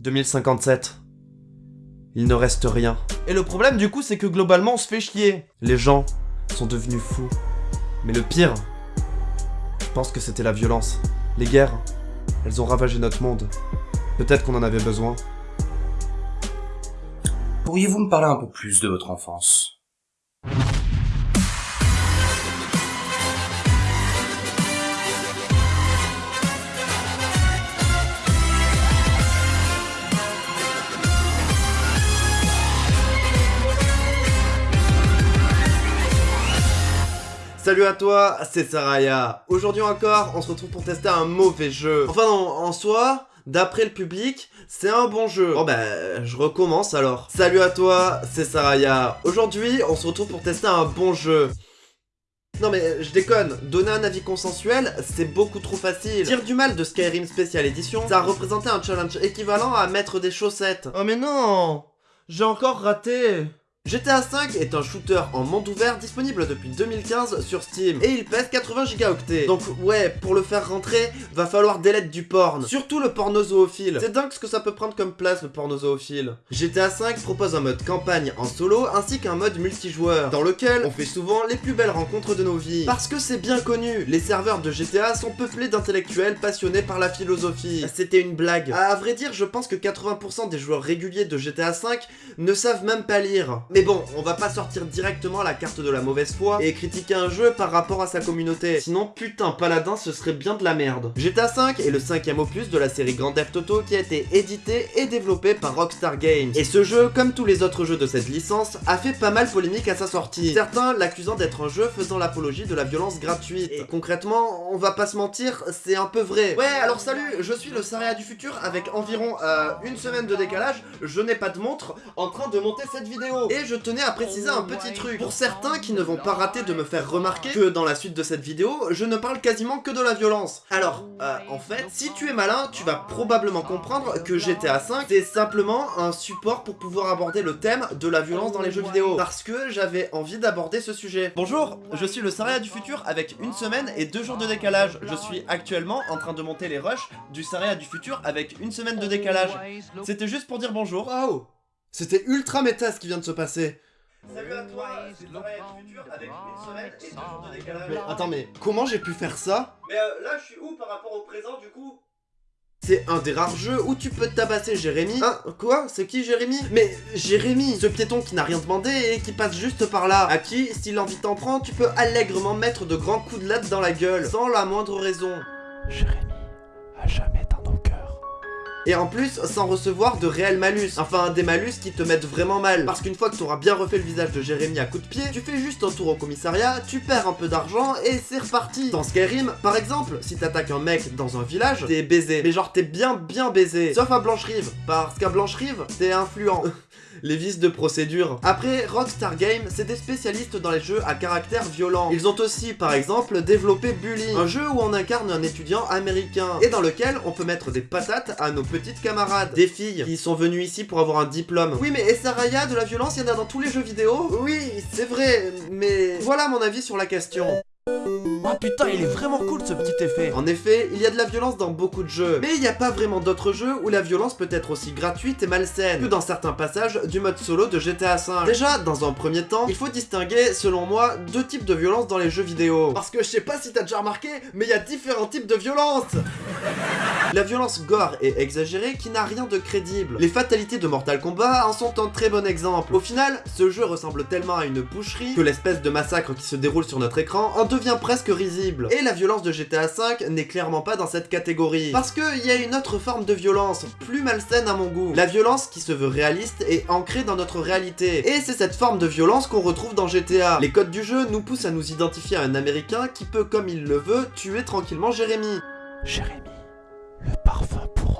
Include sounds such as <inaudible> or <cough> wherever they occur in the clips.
2057. Il ne reste rien. Et le problème du coup, c'est que globalement, on se fait chier. Les gens sont devenus fous. Mais le pire, je pense que c'était la violence. Les guerres, elles ont ravagé notre monde. Peut-être qu'on en avait besoin. Pourriez-vous me parler un peu plus de votre enfance? Salut à toi, c'est Saraya. Aujourd'hui encore, on se retrouve pour tester un mauvais jeu. Enfin non, en soi, d'après le public, c'est un bon jeu. Bon bah, je recommence alors. Salut à toi, c'est Saraya. Aujourd'hui, on se retrouve pour tester un bon jeu. Non mais je déconne, donner un avis consensuel, c'est beaucoup trop facile. Dire du mal de Skyrim Special Edition, ça a représenté un challenge équivalent à mettre des chaussettes. Oh mais non J'ai encore raté GTA V est un shooter en monde ouvert disponible depuis 2015 sur Steam et il pèse 80 gigaoctets. Donc ouais, pour le faire rentrer, va falloir lettres du porn. Surtout le porno zoophile. C'est dingue ce que ça peut prendre comme place le porno zoophile. GTA V propose un mode campagne en solo ainsi qu'un mode multijoueur dans lequel on fait souvent les plus belles rencontres de nos vies. Parce que c'est bien connu, les serveurs de GTA sont peuplés d'intellectuels passionnés par la philosophie. C'était une blague. À vrai dire, je pense que 80% des joueurs réguliers de GTA V ne savent même pas lire. Bon, on va pas sortir directement la carte de la mauvaise foi et critiquer un jeu par rapport à sa communauté. Sinon, putain, Paladin, ce serait bien de la merde. GTA V est le cinquième opus de la série Grand Theft Auto qui a été édité et développé par Rockstar Games. Et ce jeu, comme tous les autres jeux de cette licence, a fait pas mal polémique à sa sortie. Certains l'accusant d'être un jeu faisant l'apologie de la violence gratuite. Et concrètement, on va pas se mentir, c'est un peu vrai. Ouais, alors salut, je suis le Saria du futur avec environ euh, une semaine de décalage, je n'ai pas de montre, en train de monter cette vidéo. Et je tenais à préciser un petit truc. Pour certains qui ne vont pas rater de me faire remarquer que dans la suite de cette vidéo, je ne parle quasiment que de la violence. Alors, euh, en fait, si tu es malin, tu vas probablement comprendre que GTA V, c'est simplement un support pour pouvoir aborder le thème de la violence dans les jeux vidéo. Parce que j'avais envie d'aborder ce sujet. Bonjour, je suis le Saria du futur avec une semaine et deux jours de décalage. Je suis actuellement en train de monter les rushs du Saria du futur avec une semaine de décalage. C'était juste pour dire bonjour. Waouh C'était ultra méta ce qui vient de se passer. Salut à toi, c'est le futur avec une semaine et deux jours de décalage. Mais attends, mais comment j'ai pu faire ça? Mais euh, là, je suis où par rapport au présent du coup? C'est un des rares jeux où tu peux tabasser Jérémy. Hein Quoi? C'est qui Jérémy? Mais Jérémy, ce piéton qui n'a rien demandé et qui passe juste par là, à qui, si l'envie t'en prend, tu peux allègrement mettre de grands coups de latte dans la gueule, sans la moindre raison. Jérémy, à jamais cœurs. Et en plus, sans recevoir de réel malus. Enfin, des malus qui te mettent vraiment mal. Parce qu'une fois que tu auras bien refait le visage de Jérémy à coups de pied, tu fais juste un tour au commissariat, tu perds un peu d'argent et c'est reparti. Dans Skyrim, par exemple, si t'attaques un mec dans un village, t'es baisé. Mais genre, t'es bien bien baisé. Sauf à Blanche-Rive. Parce qu'à Blanche-Rive, t'es influent. <laughs> les vices de procédure. Après, Rockstar Games, c'est des spécialistes dans les jeux à caractère violent. Ils ont aussi, par exemple, développé Bully, un jeu où on incarne un étudiant américain, et dans lequel on peut mettre des patates à nos petites camarades, des filles qui sont venues ici pour avoir un diplôme. Oui, mais Saraya, de la violence, il y en a dans tous les jeux vidéo? Oui, c'est vrai, mais voilà mon avis sur la question. Oh putain, il est vraiment cool ce petit effet. En effet, il y a de la violence dans beaucoup de jeux, mais il n'y a pas vraiment d'autres jeux où la violence peut être aussi gratuite et malsaine que dans certains passages du mode solo de GTA V. Déjà, dans un premier temps, il faut distinguer, selon moi, deux types de violence dans les jeux vidéo. Parce que je sais pas si t'as déjà remarqué, mais il y a différents types de violence La violence gore et exagérée qui n'a rien de crédible. Les fatalités de Mortal Kombat en sont un très bon exemple. Au final, ce jeu ressemble tellement à une boucherie que l'espèce de massacre qui se déroule sur notre écran en devient presque risible. Et la violence de GTA V n'est clairement pas dans cette catégorie. Parce qu'il y a une autre forme de violence, plus malsaine à mon goût. La violence qui se veut réaliste et ancrée dans notre réalité. Et c'est cette forme de violence qu'on retrouve dans GTA. Les codes du jeu nous poussent à nous identifier à un américain qui peut, comme il le veut, tuer tranquillement Jérémy. Jérémy, le parfum pour.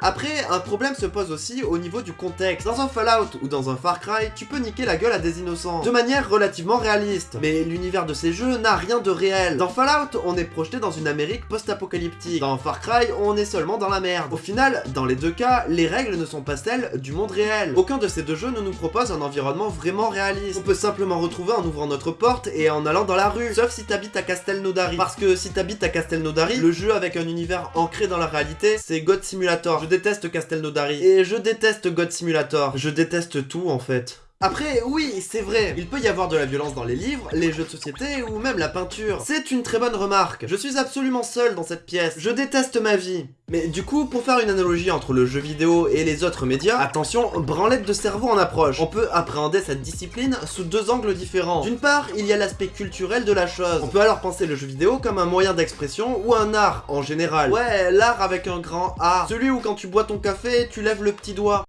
Après, un problème se pose aussi au niveau du contexte. Dans un Fallout ou dans un Far Cry, tu peux niquer la gueule à des innocents, de manière relativement réaliste. Mais l'univers de ces jeux n'a rien de réel. Dans Fallout, on est projeté dans une Amérique post-apocalyptique. Dans Far Cry, on est seulement dans la merde. Au final, dans les deux cas, les règles ne sont pas celles du monde réel. Aucun de ces deux jeux ne nous propose un environnement vraiment réaliste. On peut simplement retrouver en ouvrant notre porte et en allant dans la rue, sauf si t'habites à Castelnaudary. Parce que si t'habites à Castelnaudary, le jeu avec un univers ancré dans la réalité, c'est God Simulator déteste Castelnaudary, et je déteste God Simulator, je déteste tout en fait. Après, oui, c'est vrai, il peut y avoir de la violence dans les livres, les jeux de société ou même la peinture. C'est une très bonne remarque. Je suis absolument seul dans cette pièce. Je déteste ma vie. Mais du coup, pour faire une analogie entre le jeu vidéo et les autres médias, attention, branlette de cerveau en approche. On peut appréhender cette discipline sous deux angles différents. D'une part, il y a l'aspect culturel de la chose. On peut alors penser le jeu vidéo comme un moyen d'expression ou un art en général. Ouais, l'art avec un grand A. Celui où quand tu bois ton café, tu lèves le petit doigt.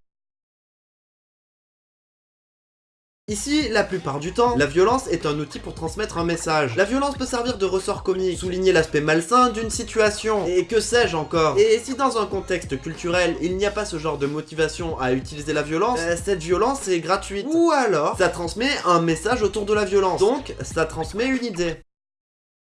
Ici, la plupart du temps, la violence est un outil pour transmettre un message. La violence peut servir de ressort comique, souligner l'aspect malsain d'une situation, et que sais-je encore? Et si dans un contexte culturel, il n'y a pas ce genre de motivation à utiliser la violence, euh, cette violence est gratuite. Ou alors, ça transmet un message autour de la violence. Donc, ça transmet une idée.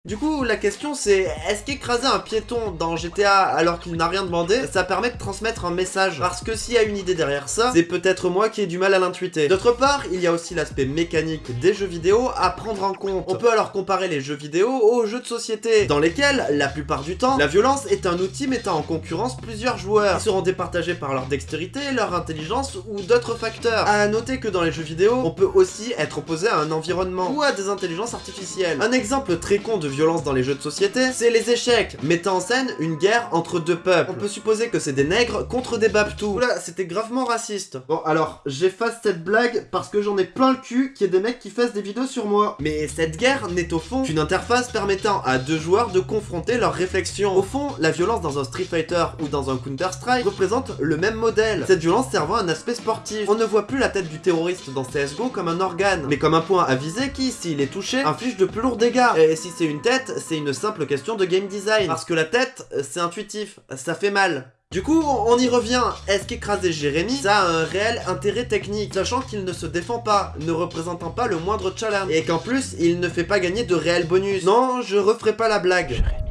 Du coup, la question c'est, est-ce qu'écraser un piéton dans GTA alors qu'il n'a rien demandé, ça permet de transmettre un message? Parce que s'il y a une idée derrière ça, c'est peut-être moi qui ai du mal à l'intuiter. D'autre part, il y a aussi l'aspect mécanique des jeux vidéo à prendre en compte. On peut alors comparer les jeux vidéo aux jeux de société, dans lesquels, la plupart du temps, la violence est un outil mettant en concurrence plusieurs joueurs, qui seront départagés par leur dextérité, leur intelligence ou d'autres facteurs. À noter que dans les jeux vidéo, on peut aussi être opposé à un environnement ou à des intelligences artificielles. Un exemple très con de violence dans les jeux de société, c'est les échecs, mettant en scène une guerre entre deux peuples. On peut supposer que c'est des nègres contre des babtous. Oula, c'était gravement raciste. Bon, alors, j'efface cette blague parce que j'en ai plein le cul qu'il y ait des mecs qui fassent des vidéos sur moi. Mais cette guerre n'est au fond qu'une interface permettant à deux joueurs de confronter leurs réflexions. Au fond, la violence dans un Street Fighter ou dans un Counter-Strike représente le même modèle. Cette violence servant un aspect sportif. On ne voit plus la tête du terroriste dans CSGO comme un organe, mais comme un point à viser qui, s'il est touché, inflige de plus lourds dégâts. Et si c'est une tête, c'est une simple question de game design. Parce que la tête, c'est intuitif, ça fait mal. Du coup, on y revient. Est-ce qu'écraser Jérémy, ça a un réel intérêt technique, sachant qu'il ne se défend pas, ne représentant pas le moindre challenge, et qu'en plus, il ne fait pas gagner de réels bonus? Non, je referai pas la blague. Jérémy,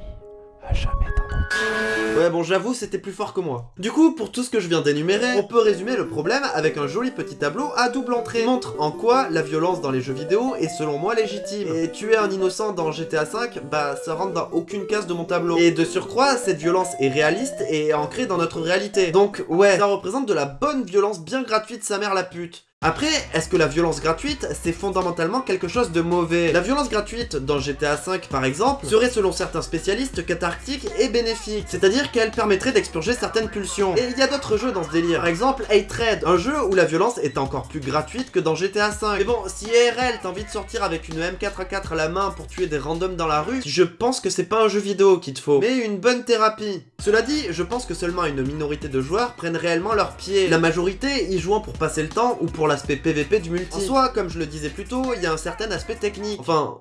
à jamais. Ouais bon j'avoue c'était plus fort que moi. Du coup pour tout ce que je viens d'énumérer, on peut résumer le problème avec un joli petit tableau à double entrée. Montre en quoi la violence dans les jeux vidéo est selon moi légitime. Et tuer un innocent dans GTA V, bah ça rentre dans aucune case de mon tableau. Et de surcroît cette violence est réaliste et ancrée dans notre réalité. Donc ouais, ça représente de la bonne violence bien gratuite sa mère la pute. Après, est-ce que la violence gratuite, c'est fondamentalement quelque chose de mauvais? La violence gratuite, dans GTA V par exemple, serait selon certains spécialistes cathartique et bénéfique, c'est-à-dire qu'elle permettrait d'expurger certaines pulsions. Et il y a d'autres jeux dans ce délire, par exemple Hatred, un jeu où la violence est encore plus gratuite que dans GTA V. Mais bon, si ARL t'as envie de sortir avec une M4A4 à la main pour tuer des randoms dans la rue, je pense que c'est pas un jeu vidéo qu'il te faut, mais une bonne thérapie. Cela dit, je pense que seulement une minorité de joueurs prennent réellement leur pied, la majorité y jouant pour passer le temps ou pour l'aspect PVP du multi. En soi, comme je le disais plus tôt, il y a un certain aspect technique. Enfin,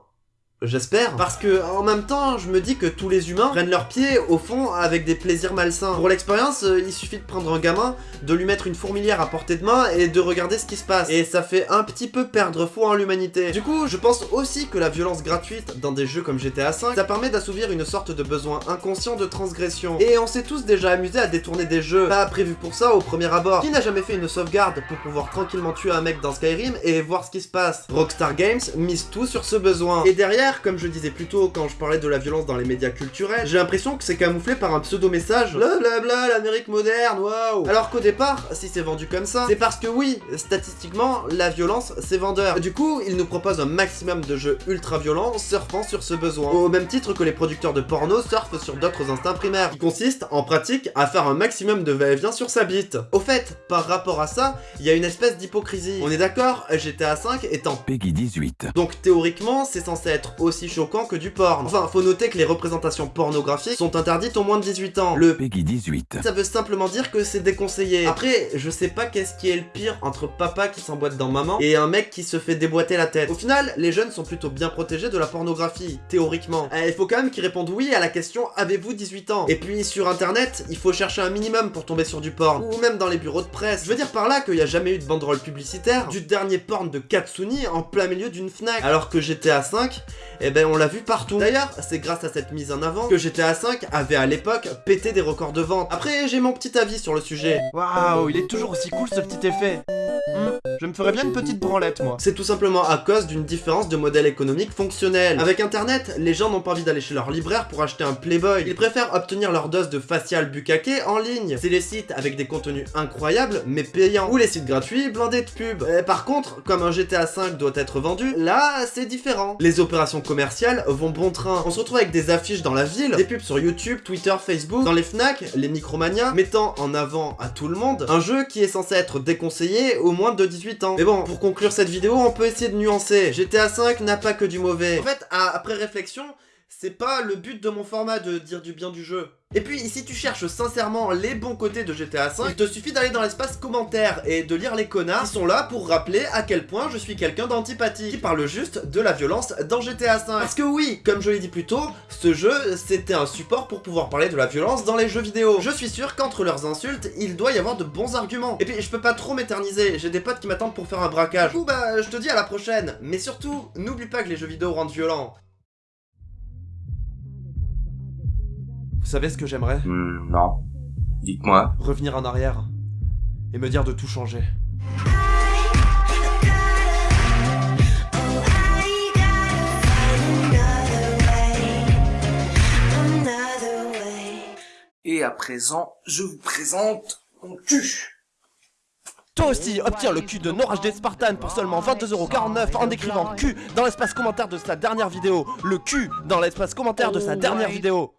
J'espère, parce que en même temps, je me dis que tous les humains prennent leur pied au fond avec des plaisirs malsains. Pour l'expérience, euh, il suffit de prendre un gamin, de lui mettre une fourmilière à portée de main et de regarder ce qui se passe. Et ça fait un petit peu perdre foi en l'humanité. Du coup, je pense aussi que la violence gratuite dans des jeux comme GTA V, ça permet d'assouvir une sorte de besoin inconscient de transgression. Et on s'est tous déjà amusé à détourner des jeux pas prévus pour ça au premier abord. Qui n'a jamais fait une sauvegarde pour pouvoir tranquillement tuer un mec dans Skyrim et voir ce qui se passe? Rockstar Games mise tout sur ce besoin. Et derrière, comme je disais plus tôt quand je parlais de la violence dans les médias culturels, j'ai l'impression que c'est camouflé par un pseudo-message Blablabla, l'Amérique moderne, waouh Alors qu'au départ, si c'est vendu comme ça, c'est parce que oui, statistiquement, la violence, c'est vendeur. Du coup, ils nous proposent un maximum de jeux ultra violents surfant sur ce besoin. Au même titre que les producteurs de porno surfent sur d'autres instincts primaires, qui consistent, en pratique, à faire un maximum de va-et-vient sur sa bite. Au fait, par rapport à ça, il y a une espèce d'hypocrisie. On est d'accord, GTA 5 étant Peggy 18. donc théoriquement, c'est censé être aussi choquant que du porn. Enfin, faut noter que les représentations pornographiques sont interdites aux moins de 18 ans. Le Peggy 18. ça veut simplement dire que c'est déconseillé. Après, je sais pas qu'est-ce qui est le pire entre papa qui s'emboîte dans maman et un mec qui se fait déboîter la tête. Au final, les jeunes sont plutôt bien protégés de la pornographie, théoriquement. Euh, Il faut quand même qu'ils répondent oui à la question « Avez-vous 18 ans ?» Et puis sur internet, il faut chercher un minimum pour tomber sur du porn. Ou même dans les bureaux de presse. Je veux dire par là qu'il y a jamais eu de banderole publicitaire du dernier porn de Katsuni en plein milieu d'une Fnac. Alors que GTA 5, eh ben on l'a vu partout. D'ailleurs, c'est grâce à cette mise en avant que GTA 5 avait à l'époque pété des records de vente. Après, j'ai mon petit avis sur le sujet. Waouh, il est toujours aussi cool ce petit effet. Je me ferais bien une petite branlette, moi. C'est tout simplement à cause d'une différence de modèle économique fonctionnel. Avec internet, les gens n'ont pas envie d'aller chez leur libraire pour acheter un Playboy. Ils préfèrent obtenir leur dose de facial bukkake en ligne. C'est les sites avec des contenus incroyables, mais payants. Ou les sites gratuits, blindés de pubs. Par contre, comme un GTA 5 doit être vendu, là, c'est différent. Les opérations commerciales vont bon train. On se retrouve avec des affiches dans la ville, des pubs sur YouTube, Twitter, Facebook, dans les FNAC, les Micromania, mettant en avant à tout le monde un jeu qui est censé être déconseillé au moins de 18 ans. Mais bon, pour conclure cette vidéo, on peut essayer de nuancer. GTA 5 n'a pas que du mauvais. En fait, après réflexion, c'est pas le but de mon format de dire du bien du jeu. Et puis, si tu cherches sincèrement les bons côtés de GTA V, il te suffit d'aller dans l'espace commentaire et de lire les connards qui sont là pour rappeler à quel point je suis quelqu'un d'antipathie, qui parle juste de la violence dans GTA V. Parce que oui, comme je l'ai dit plus tôt, ce jeu, c'était un support pour pouvoir parler de la violence dans les jeux vidéo. Je suis sûr qu'entre leurs insultes, il doit y avoir de bons arguments. Et puis, je peux pas trop m'éterniser, j'ai des potes qui m'attendent pour faire un braquage. Du coup, bah, je te dis à la prochaine. Mais surtout, n'oublie pas que les jeux vidéo rendent violents. Vous savez ce que j'aimerais? Hmm, non. Dites-moi. Revenir en arrière et me dire de tout changer. Et à présent, je vous présente mon cul. Toi aussi, obtiens le cul de Norage des Spartans pour seulement 22,49€ en écrivant Q dans l'espace commentaire de sa dernière vidéo. Le Q dans l'espace commentaire de sa dernière vidéo.